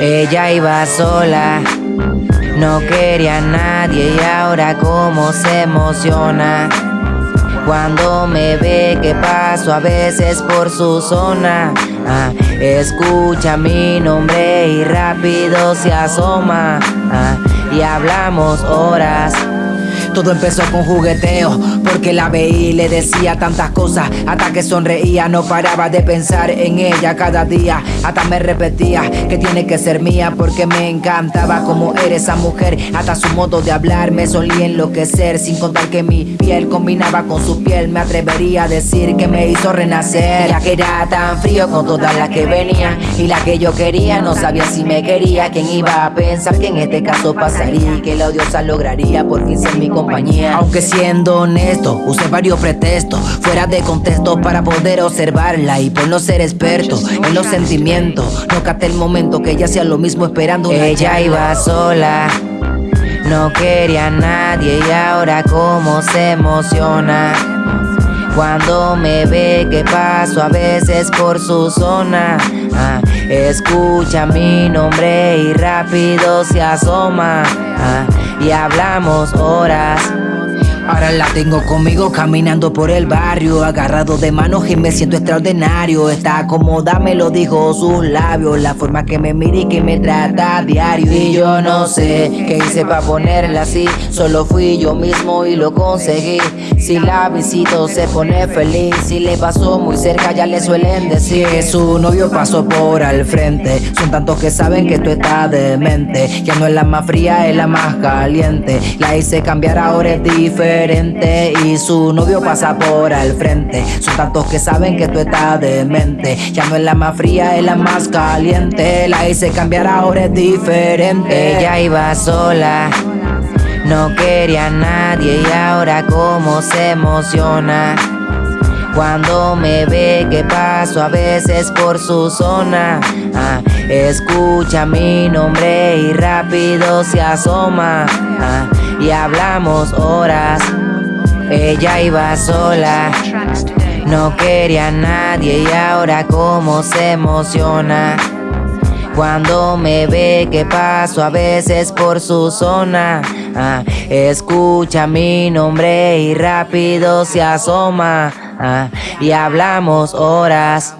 Ella iba sola, no quería a nadie y ahora como se emociona. Cuando me ve que paso a veces por su zona ah, Escucha mi nombre y rápido se asoma. Ah, Y hablamos horas todo empezó con jugueteo, porque la veía y le decía tantas cosas. Hasta que sonreía, no paraba de pensar en ella cada día. Hasta me repetía que tiene que ser mía, porque me encantaba como era esa mujer. Hasta su modo de hablar me solía enloquecer. Sin contar que mi piel combinaba con su piel, me atrevería a decir que me hizo renacer. Ya que era tan frío con todas las que venía y la que yo quería, no sabía si me quería. ¿Quién iba a pensar que en este caso pasaría y que la odiosa lograría por fin ser mi Aunque siendo honesto, usé varios pretextos fuera de contexto para poder observarla y por no ser experto en los sentimientos. No capté el momento que ella hacía lo mismo esperando una Ella iba sola. No quería a nadie y ahora cómo se emociona Cuando me ve que paso a veces por su zona ah, Escucha mi nombre y rápido se asoma ah, y hablamos horas. Ahora la tengo conmigo caminando por el barrio Agarrado de manos y me siento extraordinario. Está cómoda, me lo dijo sus labios La forma que me mira y que me trata a diario. Y yo no sé qué hice para ponerla así Solo fui yo mismo y lo conseguí. Si la visito se pone feliz. Si le pasó muy cerca ya le suelen decir Que su novio pasó por al frente. Son tantos que saben que tú estás demente Ya no es la más fría, es la más caliente. La hice cambiar, ahora es diferente y su novio pasa por al frente. Son tantos que saben que tú estás demente. Ya no es la más fría, es la más caliente. La hice cambiar, ahora es diferente. Ella iba sola. No quería a nadie y ahora como se emociona Cuando me ve que paso a veces por su zona ah, Escucha mi nombre y rápido se asoma ah, y hablamos horas. Ella iba sola, no quería a nadie y ahora como se emociona. Cuando me ve que paso a veces por su zona ah, Escucha mi nombre y rápido se asoma ah, Y hablamos horas